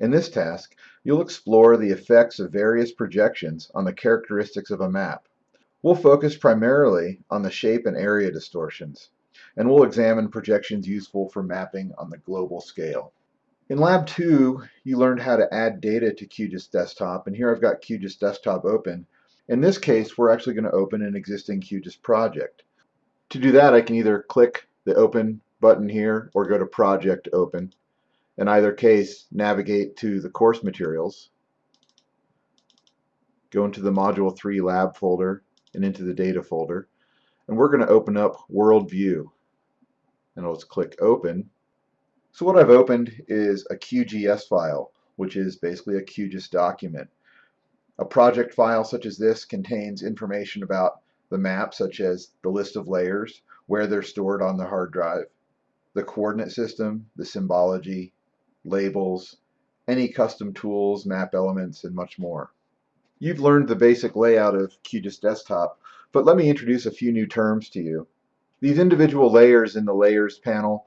In this task, you'll explore the effects of various projections on the characteristics of a map. We'll focus primarily on the shape and area distortions, and we'll examine projections useful for mapping on the global scale. In Lab 2, you learned how to add data to QGIS Desktop, and here I've got QGIS Desktop open. In this case, we're actually going to open an existing QGIS project. To do that, I can either click the Open button here or go to Project Open. In either case, navigate to the course materials, go into the Module 3 Lab folder and into the Data folder, and we're going to open up World View. And let's click Open. So what I've opened is a QGS file, which is basically a QGIS document. A project file such as this contains information about the map, such as the list of layers, where they're stored on the hard drive, the coordinate system, the symbology, labels, any custom tools, map elements, and much more. You've learned the basic layout of QGIS Desktop, but let me introduce a few new terms to you. These individual layers in the Layers panel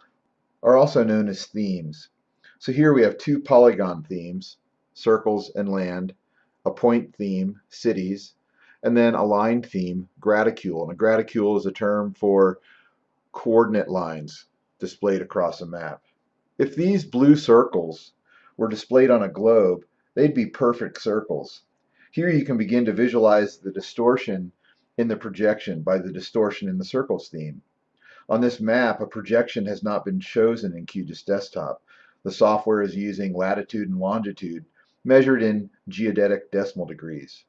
are also known as themes. So here we have two polygon themes, circles and land, a point theme, cities, and then a line theme, graticule. And a graticule is a term for coordinate lines displayed across a map. If these blue circles were displayed on a globe, they'd be perfect circles. Here you can begin to visualize the distortion in the projection by the distortion in the circles theme. On this map, a projection has not been chosen in QGIS Desktop. The software is using latitude and longitude measured in geodetic decimal degrees,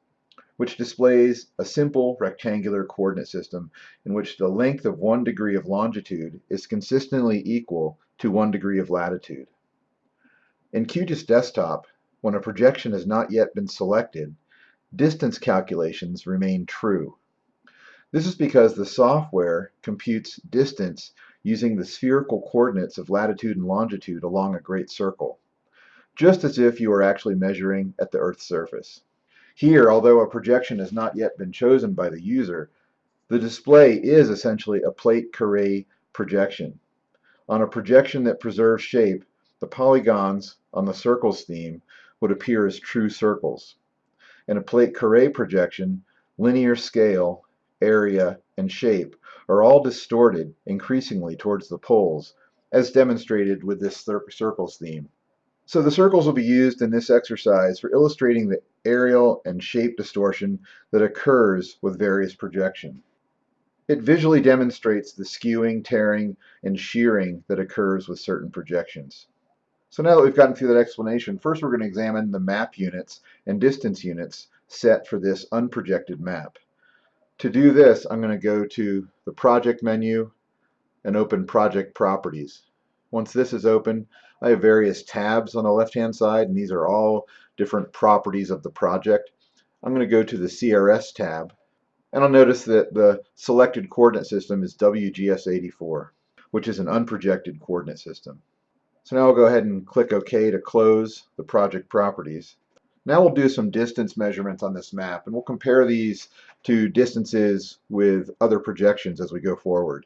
which displays a simple rectangular coordinate system in which the length of one degree of longitude is consistently equal to one degree of latitude. In QGIS Desktop, when a projection has not yet been selected, distance calculations remain true. This is because the software computes distance using the spherical coordinates of latitude and longitude along a great circle, just as if you were actually measuring at the Earth's surface. Here, although a projection has not yet been chosen by the user, the display is essentially a plate carré projection. On a projection that preserves shape, the polygons on the circles theme would appear as true circles. In a plate carré projection, linear scale, area, and shape are all distorted increasingly towards the poles, as demonstrated with this circles theme. So the circles will be used in this exercise for illustrating the areal and shape distortion that occurs with various projection. It visually demonstrates the skewing, tearing, and shearing that occurs with certain projections. So now that we've gotten through that explanation, first we're going to examine the map units and distance units set for this unprojected map. To do this, I'm going to go to the Project menu and open Project Properties. Once this is open, I have various tabs on the left-hand side, and these are all different properties of the project. I'm going to go to the CRS tab and I'll notice that the selected coordinate system is WGS84, which is an unprojected coordinate system. So now I'll go ahead and click OK to close the project properties. Now we'll do some distance measurements on this map, and we'll compare these to distances with other projections as we go forward.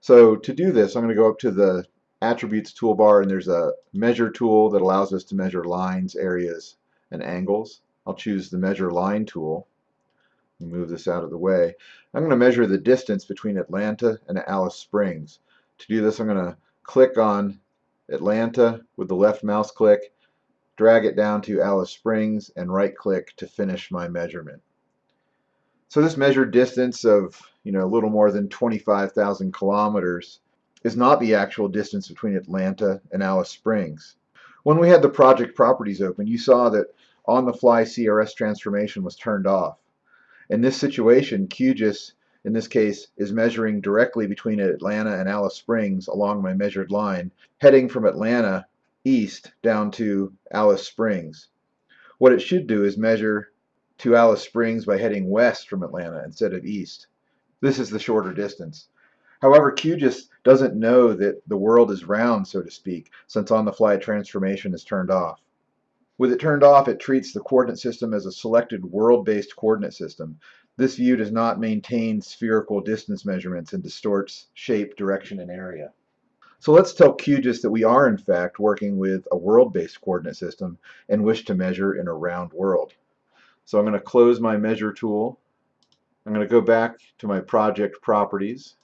So to do this, I'm going to go up to the Attributes toolbar, and there's a Measure tool that allows us to measure lines, areas, and angles. I'll choose the Measure Line tool move this out of the way. I'm going to measure the distance between Atlanta and Alice Springs. To do this, I'm going to click on Atlanta with the left mouse click, drag it down to Alice Springs, and right click to finish my measurement. So this measured distance of you know a little more than 25,000 kilometers is not the actual distance between Atlanta and Alice Springs. When we had the project properties open, you saw that on-the-fly CRS transformation was turned off. In this situation, QGIS, in this case, is measuring directly between Atlanta and Alice Springs along my measured line, heading from Atlanta east down to Alice Springs. What it should do is measure to Alice Springs by heading west from Atlanta instead of east. This is the shorter distance. However, QGIS doesn't know that the world is round, so to speak, since on-the-fly transformation is turned off. With it turned off, it treats the coordinate system as a selected world-based coordinate system. This view does not maintain spherical distance measurements and distorts shape, direction, and area. So let's tell QGIS that we are in fact working with a world-based coordinate system and wish to measure in a round world. So I'm going to close my measure tool. I'm going to go back to my project properties.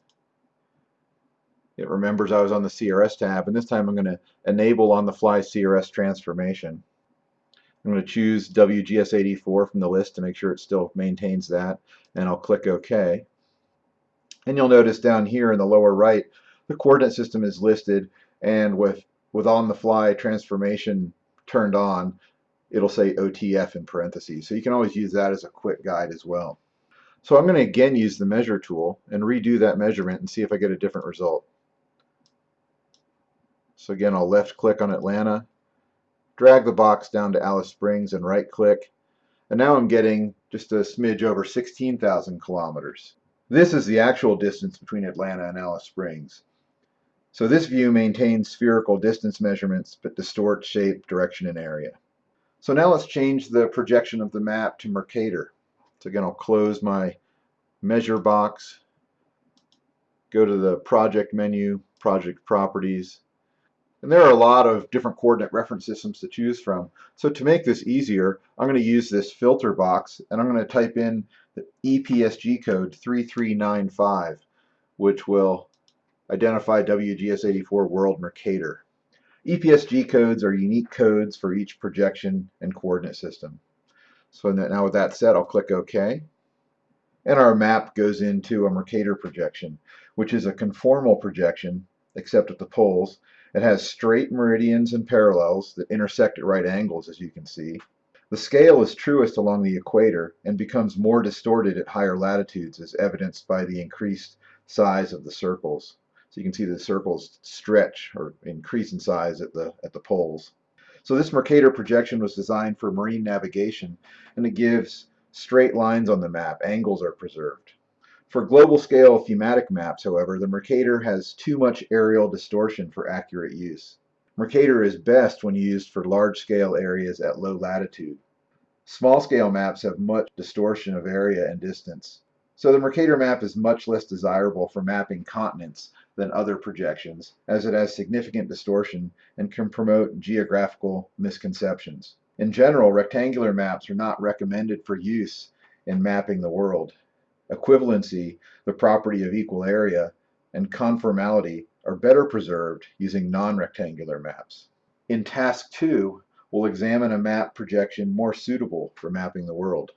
It remembers I was on the CRS tab and this time I'm going to enable on the fly CRS transformation. I'm going to choose WGS84 from the list to make sure it still maintains that and I'll click OK. And you'll notice down here in the lower right the coordinate system is listed and with with on the fly transformation turned on it'll say OTF in parentheses so you can always use that as a quick guide as well so I'm going to again use the measure tool and redo that measurement and see if I get a different result so again I'll left click on Atlanta drag the box down to Alice Springs and right click and now I'm getting just a smidge over 16,000 kilometers this is the actual distance between Atlanta and Alice Springs so this view maintains spherical distance measurements but distorts shape, direction, and area. So now let's change the projection of the map to Mercator. So again, I'll close my measure box, go to the project menu, project properties, and there are a lot of different coordinate reference systems to choose from. So to make this easier, I'm going to use this filter box and I'm going to type in the EPSG code 3395, which will identify WGS84 World Mercator. EPSG codes are unique codes for each projection and coordinate system. So now with that said, I'll click OK. And our map goes into a Mercator projection, which is a conformal projection, except at the poles. It has straight meridians and parallels that intersect at right angles, as you can see. The scale is truest along the equator and becomes more distorted at higher latitudes, as evidenced by the increased size of the circles. So you can see the circles stretch or increase in size at the, at the poles. So this Mercator projection was designed for marine navigation and it gives straight lines on the map. Angles are preserved. For global scale thematic maps, however, the Mercator has too much areal distortion for accurate use. Mercator is best when used for large scale areas at low latitude. Small scale maps have much distortion of area and distance. So the Mercator map is much less desirable for mapping continents than other projections, as it has significant distortion and can promote geographical misconceptions. In general, rectangular maps are not recommended for use in mapping the world. Equivalency, the property of equal area, and conformality are better preserved using non-rectangular maps. In task 2, we'll examine a map projection more suitable for mapping the world.